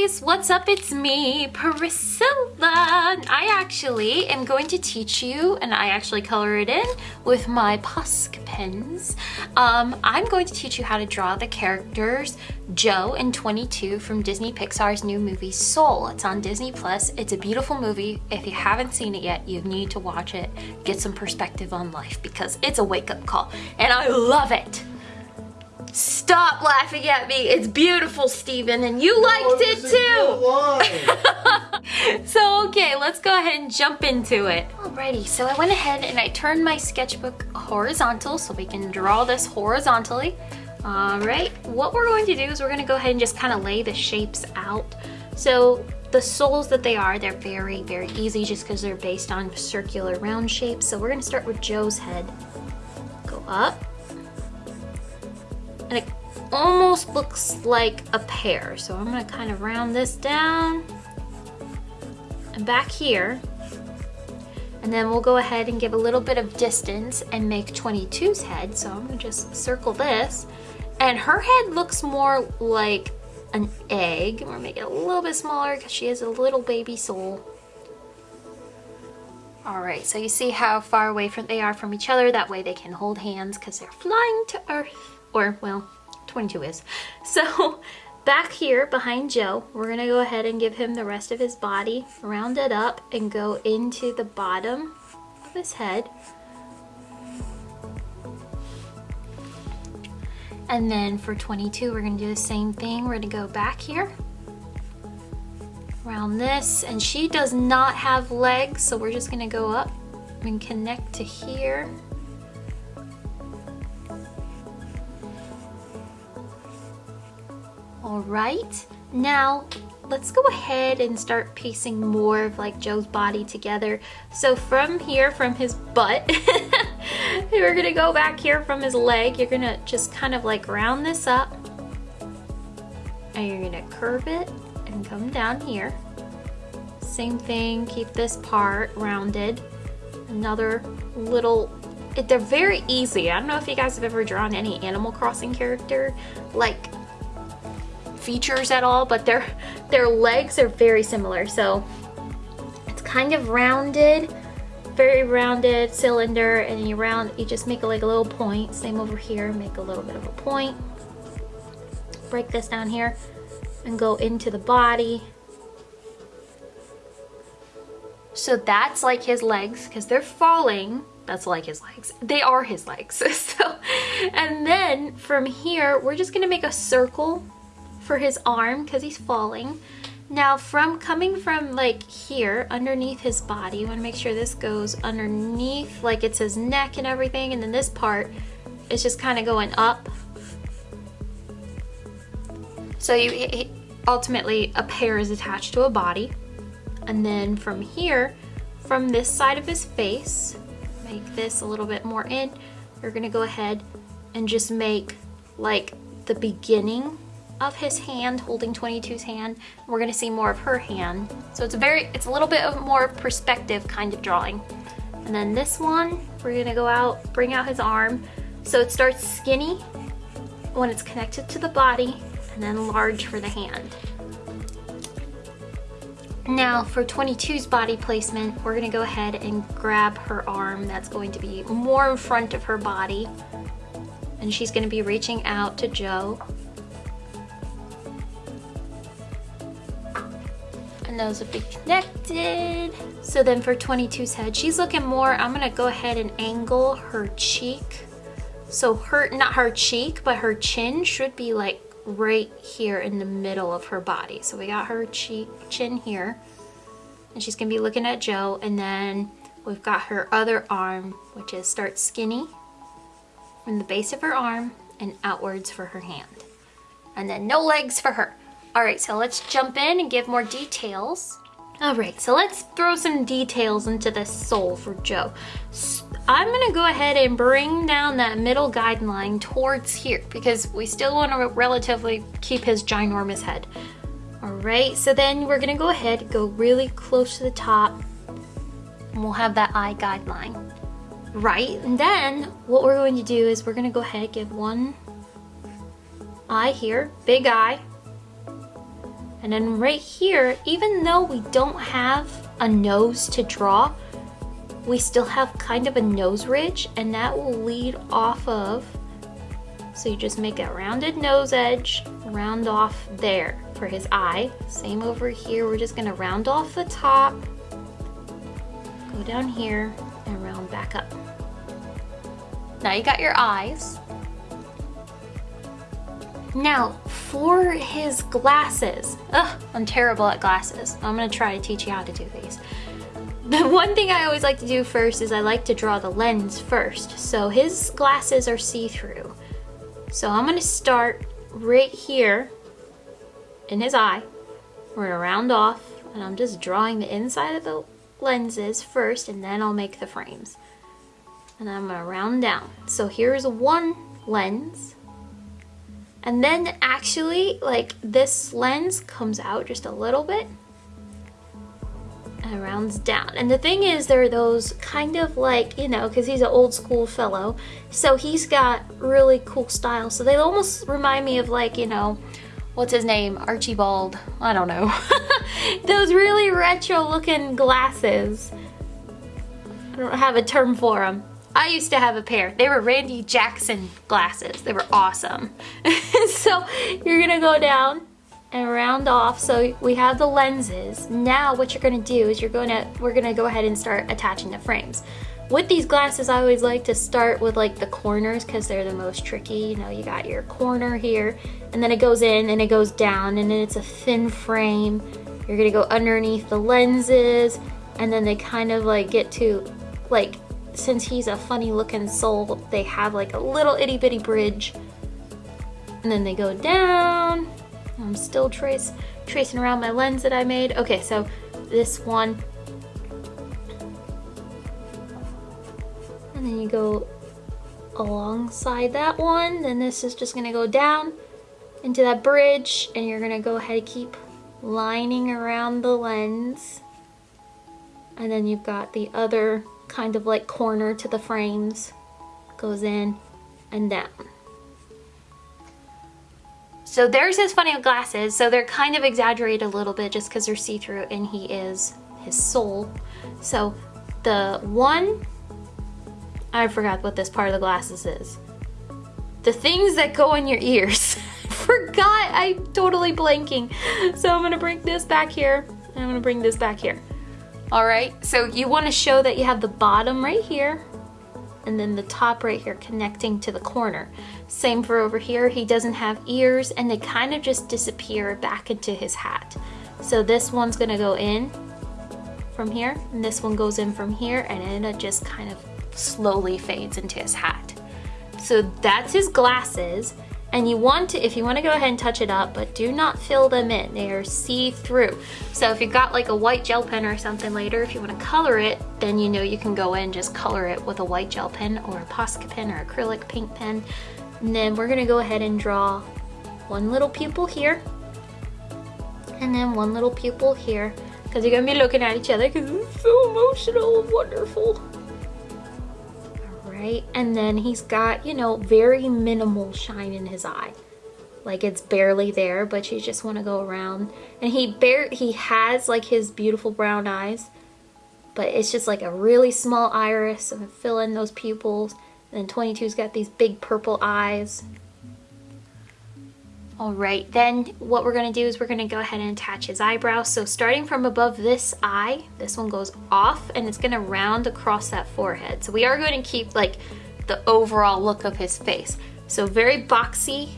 guys, what's up? It's me, Priscilla. I actually am going to teach you, and I actually color it in with my Posca pens. Um, I'm going to teach you how to draw the characters Joe and 22 from Disney Pixar's new movie Soul. It's on Disney Plus. It's a beautiful movie. If you haven't seen it yet, you need to watch it, get some perspective on life because it's a wake-up call, and I love it. Stop laughing at me. It's beautiful, Steven, and you liked Oh, it too. so, okay, let's go ahead and jump into it. Alrighty, so I went ahead and I turned my sketchbook horizontal so we can draw this horizontally. Alright, what we're going to do is we're going to go ahead and just kind of lay the shapes out. So the souls that they are, they're very, very easy just because they're based on circular round shapes. So we're going to start with Joe's head. Go up and it almost looks like a pear. So I'm gonna kind of round this down and back here. And then we'll go ahead and give a little bit of distance and make 22's head. So I'm gonna just circle this. And her head looks more like an egg. We're making it a little bit smaller because she has a little baby soul. All right, so you see how far away from they are from each other. That way they can hold hands because they're flying to Earth or well 22 is. So back here behind Joe we're gonna go ahead and give him the rest of his body round it up and go into the bottom of his head. And then for 22 we're gonna do the same thing. We're gonna go back here around this and she does not have legs so we're just gonna go up and connect to here All right, now let's go ahead and start piecing more of like Joe's body together. So from here, from his butt, we're gonna go back here from his leg. You're gonna just kind of like round this up and you're gonna curve it and come down here. Same thing, keep this part rounded. Another little they're very easy. I don't know if you guys have ever drawn any Animal Crossing character. Like features at all, but their, their legs are very similar. So it's kind of rounded, very rounded cylinder and you round, you just make like a little point. Same over here, make a little bit of a point. Break this down here and go into the body. So that's like his legs because they're falling. That's like his legs. They are his legs. so, and then from here, we're just gonna make a circle for his arm because he's falling. Now from coming from like here underneath his body, you want to make sure this goes underneath like it's his neck and everything and then this part is just kind of going up. So you ultimately a pair is attached to a body and then from here from this side of his face make this a little bit more in you're gonna go ahead and just make like the beginning of his hand holding 22's hand. We're gonna see more of her hand. So it's a very, it's a little bit of more perspective kind of drawing. And then this one, we're gonna go out, bring out his arm. So it starts skinny when it's connected to the body and then large for the hand. Now for 22's body placement, we're gonna go ahead and grab her arm that's going to be more in front of her body. And she's gonna be reaching out to Joe and those would be connected. So then for 22's head, she's looking more, I'm gonna go ahead and angle her cheek. So her, not her cheek, but her chin should be like right here in the middle of her body. So we got her cheek, chin here, and she's gonna be looking at Joe, and then we've got her other arm, which is start skinny from the base of her arm and outwards for her hand. And then no legs for her. All right, so let's jump in and give more details. All right, so let's throw some details into this soul for Joe. I'm gonna go ahead and bring down that middle guideline towards here because we still wanna relatively keep his ginormous head. All right, so then we're gonna go ahead, go really close to the top, and we'll have that eye guideline. Right, and then what we're going to do is we're gonna go ahead, and give one eye here, big eye, And then right here, even though we don't have a nose to draw, we still have kind of a nose ridge and that will lead off of, so you just make a rounded nose edge, round off there for his eye. Same over here, we're just gonna round off the top, go down here and round back up. Now you got your eyes. Now, for his glasses, ugh, I'm terrible at glasses. I'm gonna try to teach you how to do these. The one thing I always like to do first is I like to draw the lens first. So his glasses are see-through. So I'm gonna start right here in his eye. We're gonna round off and I'm just drawing the inside of the lenses first and then I'll make the frames. And I'm gonna round down. So here's one lens. And then actually like this lens comes out just a little bit and rounds down. And the thing is, there are those kind of like, you know, because he's an old school fellow, so he's got really cool style. So they almost remind me of like, you know, what's his name? Archibald. I don't know. those really retro looking glasses. I don't have a term for them. I used to have a pair. They were Randy Jackson glasses. They were awesome. so you're gonna go down and round off so we have the lenses now what you're to do is you're to we're to go ahead and start attaching the frames with these glasses I always like to start with like the corners because they're the most tricky you know you got your corner here and then it goes in and it goes down and then it's a thin frame you're gonna go underneath the lenses and then they kind of like get to like since he's a funny looking soul they have like a little itty bitty bridge and then they go down I'm still trace, tracing around my lens that I made. Okay, so this one. And then you go alongside that one. Then this is just gonna go down into that bridge and you're gonna go ahead and keep lining around the lens. And then you've got the other kind of like corner to the frames goes in and down. So there's his funny glasses. So they're kind of exaggerated a little bit just because they're see-through and he is his soul. So the one, I forgot what this part of the glasses is. The things that go in your ears. forgot, I'm totally blanking. So I'm gonna bring this back here I'm gonna bring this back here. All right, so you wanna show that you have the bottom right here and then the top right here connecting to the corner. Same for over here, he doesn't have ears and they kind of just disappear back into his hat. So this one's gonna go in from here and this one goes in from here and it just kind of slowly fades into his hat. So that's his glasses and you want to, if you want to go ahead and touch it up, but do not fill them in. They are see-through. So if you've got like a white gel pen or something later, if you want to color it, then you know you can go in and just color it with a white gel pen or a Posca pen or acrylic paint pen. And then we're going to go ahead and draw one little pupil here. And then one little pupil here. Because you're going to be looking at each other because it's so emotional and wonderful right? And then he's got, you know, very minimal shine in his eye. Like it's barely there, but you just want to go around. And he bare he has like his beautiful brown eyes, but it's just like a really small iris and fill in those pupils. And then 22's got these big purple eyes. All right, then what we're gonna do is we're gonna go ahead and attach his eyebrow. So starting from above this eye, this one goes off and it's gonna round across that forehead. So we are going to keep like the overall look of his face. So very boxy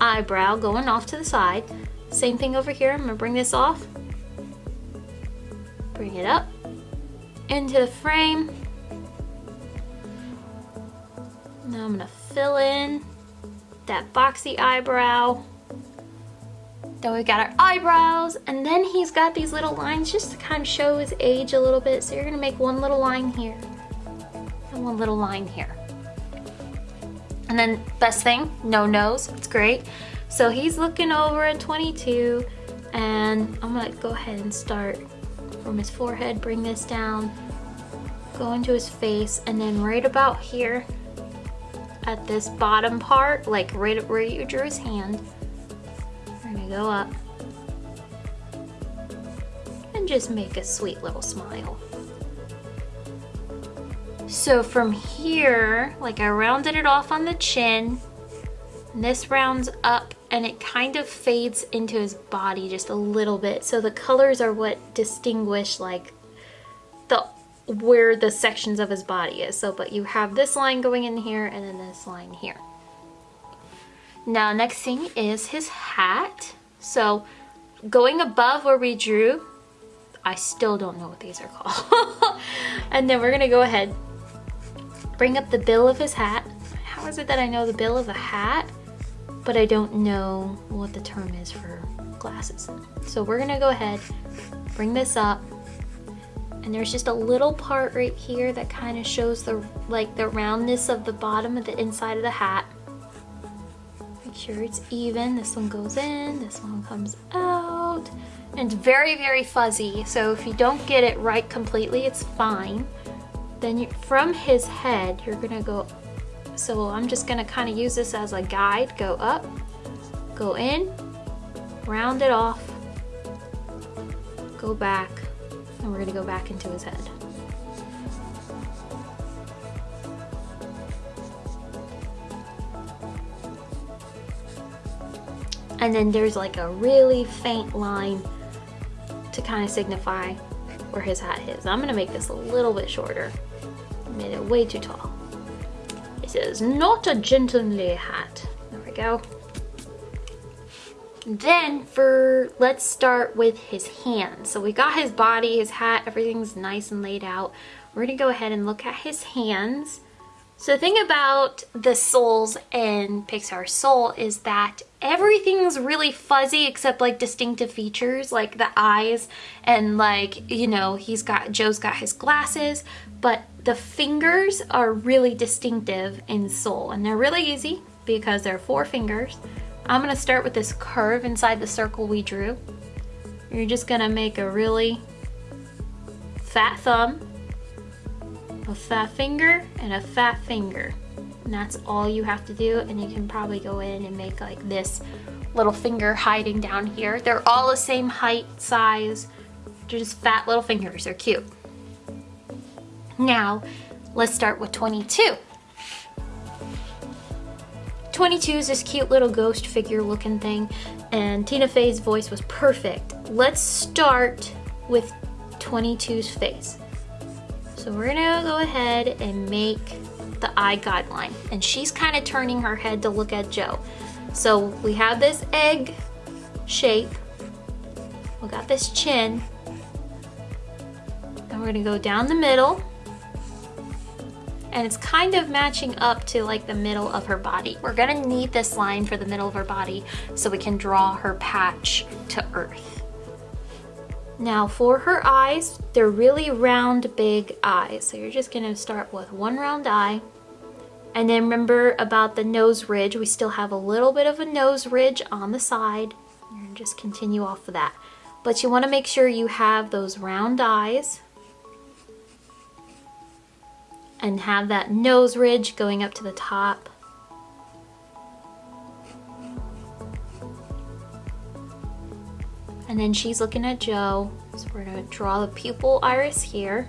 eyebrow going off to the side. Same thing over here, I'm gonna bring this off. Bring it up into the frame. Now I'm gonna fill in that boxy eyebrow. Then we've got our eyebrows, and then he's got these little lines just to kind of show his age a little bit. So you're gonna make one little line here, and one little line here. And then best thing, no nose, it's great. So he's looking over at 22, and I'm gonna go ahead and start from his forehead, bring this down, go into his face, and then right about here at this bottom part, like right where you drew his hand, go up and just make a sweet little smile. So from here, like I rounded it off on the chin, and this rounds up and it kind of fades into his body just a little bit. So the colors are what distinguish like the where the sections of his body is. So, but you have this line going in here and then this line here. Now, next thing is his hat. So going above where we drew, I still don't know what these are called. and then we're gonna go ahead, bring up the bill of his hat. How is it that I know the bill of a hat, but I don't know what the term is for glasses? So we're gonna go ahead, bring this up, and there's just a little part right here that kind of shows the like the roundness of the bottom of the inside of the hat sure it's even. This one goes in this one comes out. And it's very very fuzzy. So if you don't get it right completely it's fine. Then you, from his head you're gonna go so I'm just gonna kind of use this as a guide. Go up go in round it off go back and we're gonna go back into his head. And then there's like a really faint line to kind of signify where his hat is. I'm gonna make this a little bit shorter. I made it way too tall. It says, not a gentlemanly hat. There we go. Then for, let's start with his hands. So we got his body, his hat, everything's nice and laid out. We're gonna go ahead and look at his hands. So the thing about the souls in Pixar Soul is that everything's really fuzzy except like distinctive features like the eyes and like, you know, he's got, Joe's got his glasses, but the fingers are really distinctive in Soul and they're really easy because they're four fingers. I'm gonna start with this curve inside the circle we drew. You're just gonna make a really fat thumb, a fat finger, and a fat finger. And that's all you have to do. And you can probably go in and make like this little finger hiding down here. They're all the same height, size. They're just fat little fingers. They're cute. Now, let's start with 22. 22 is this cute little ghost figure looking thing and Tina Fey's voice was perfect. Let's start with 22's face. So we're gonna go ahead and make the eye guideline and she's kind of turning her head to look at Joe. So we have this egg shape. We got this chin. And we're gonna go down the middle and it's kind of matching up to like the middle of her body. We're gonna need this line for the middle of her body so we can draw her patch to earth. Now for her eyes, they're really round, big eyes. So you're just gonna start with one round eye. And then remember about the nose ridge, we still have a little bit of a nose ridge on the side. And just continue off of that. But you wanna make sure you have those round eyes and have that nose ridge going up to the top. And then she's looking at Joe. So we're gonna draw the pupil iris here.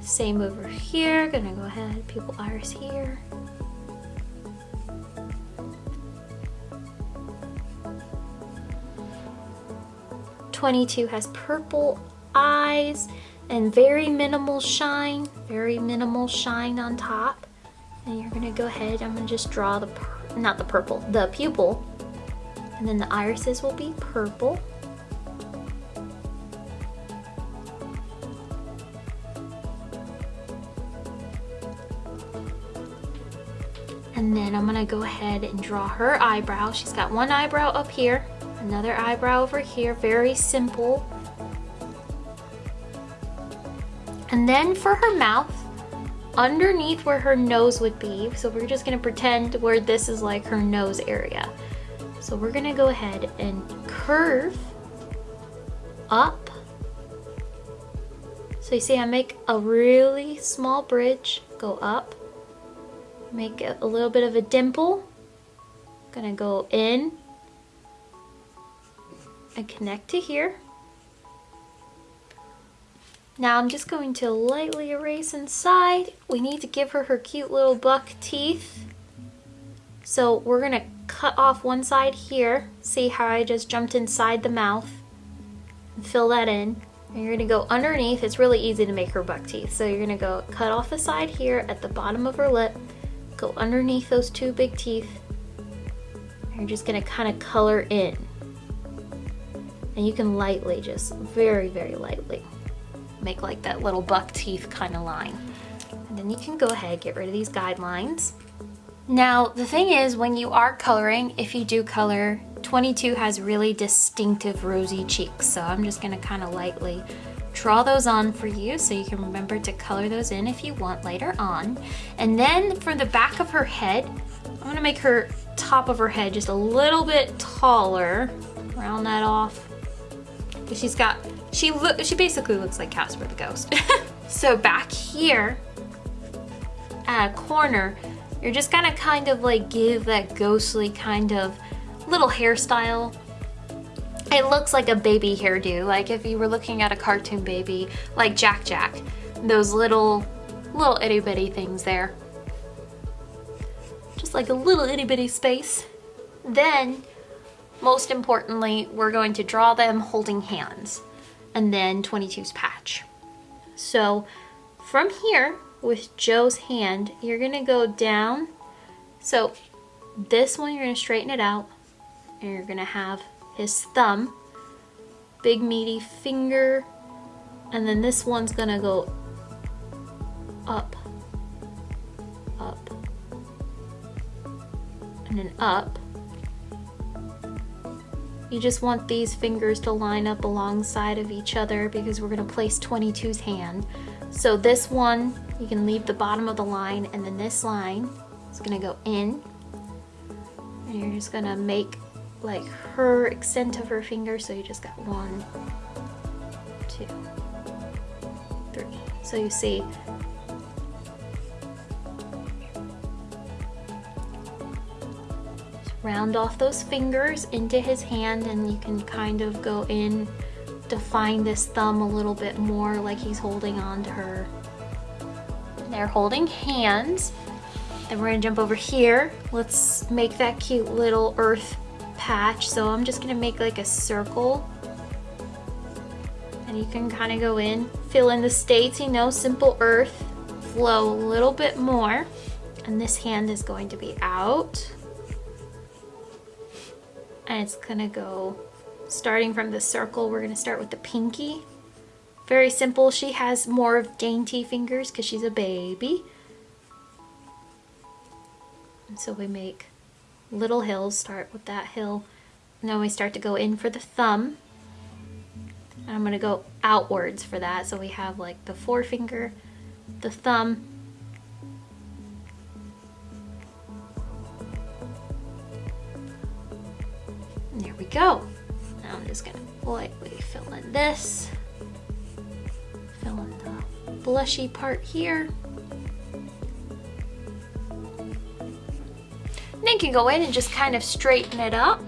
Same over here, gonna go ahead, pupil iris here. Twenty-two has purple eyes and very minimal shine, very minimal shine on top. And you're gonna go ahead, I'm gonna just draw the, not the purple, the pupil. And then the irises will be purple. And then I'm gonna go ahead and draw her eyebrow. She's got one eyebrow up here, another eyebrow over here, very simple And then for her mouth, underneath where her nose would be, so we're just gonna pretend where this is like her nose area. So we're gonna go ahead and curve up. So you see I make a really small bridge, go up, make a little bit of a dimple, gonna go in and connect to here Now I'm just going to lightly erase inside. We need to give her her cute little buck teeth. So we're gonna cut off one side here. See how I just jumped inside the mouth and fill that in. And you're gonna go underneath. It's really easy to make her buck teeth. So you're gonna go cut off the side here at the bottom of her lip, go underneath those two big teeth. And you're just gonna kind of color in. And you can lightly, just very, very lightly make like that little buck teeth kind of line. And then you can go ahead, get rid of these guidelines. Now, the thing is, when you are coloring, if you do color, 22 has really distinctive rosy cheeks. So I'm just gonna kind of lightly draw those on for you so you can remember to color those in if you want later on. And then for the back of her head, I'm gonna make her top of her head just a little bit taller. Round that off. She's got she look she basically looks like Casper the Ghost. so back here at a corner, you're just gonna kind of like give that ghostly kind of little hairstyle. It looks like a baby hairdo, like if you were looking at a cartoon baby, like Jack Jack. Those little, little itty bitty things there. Just like a little itty bitty space. Then, most importantly, we're going to draw them holding hands and then 22's patch. So from here with Joe's hand, you're gonna go down. So this one, you're gonna straighten it out and you're gonna have his thumb, big meaty finger, and then this one's gonna go up, up, and then up, you just want these fingers to line up alongside of each other because we're gonna place 22's hand. So this one, you can leave the bottom of the line and then this line is gonna go in. And you're just gonna make like her extent of her finger. So you just got one, two, three. So you see round off those fingers into his hand and you can kind of go in define this thumb a little bit more like he's holding on to her. They're holding hands. Then we're gonna jump over here. Let's make that cute little earth patch. So I'm just gonna make like a circle and you can kind of go in, fill in the states, you know, simple earth, flow a little bit more. And this hand is going to be out and it's gonna go starting from the circle we're gonna start with the pinky very simple. She has more of dainty fingers because she's a baby. And so we make little hills. Start with that hill. And then we start to go in for the thumb. And I'm gonna go outwards for that. So we have like the forefinger the thumb. There we go. Now I'm just gonna lightly fill in this. Blushy part here. And then you can go in and just kind of straighten it up.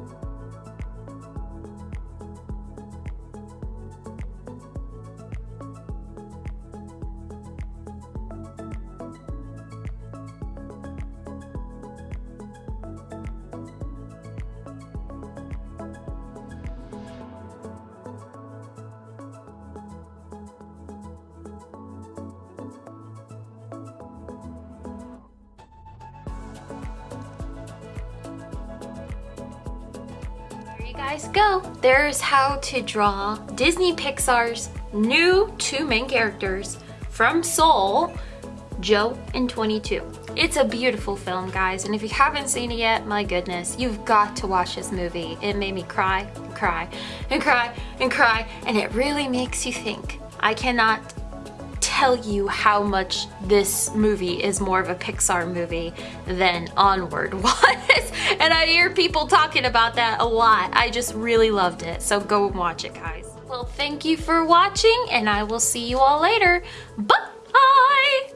Bye. Guys go. There's how to draw Disney Pixar's new two main characters from Soul, Joe and 22. It's a beautiful film, guys, and if you haven't seen it yet, my goodness, you've got to watch this movie. It made me cry, and cry, and cry, and cry, and it really makes you think. I cannot tell you how much this movie is more of a Pixar movie than Onward was. and I hear people talking about that a lot. I just really loved it. So go watch it, guys. Well, thank you for watching, and I will see you all later. Bye!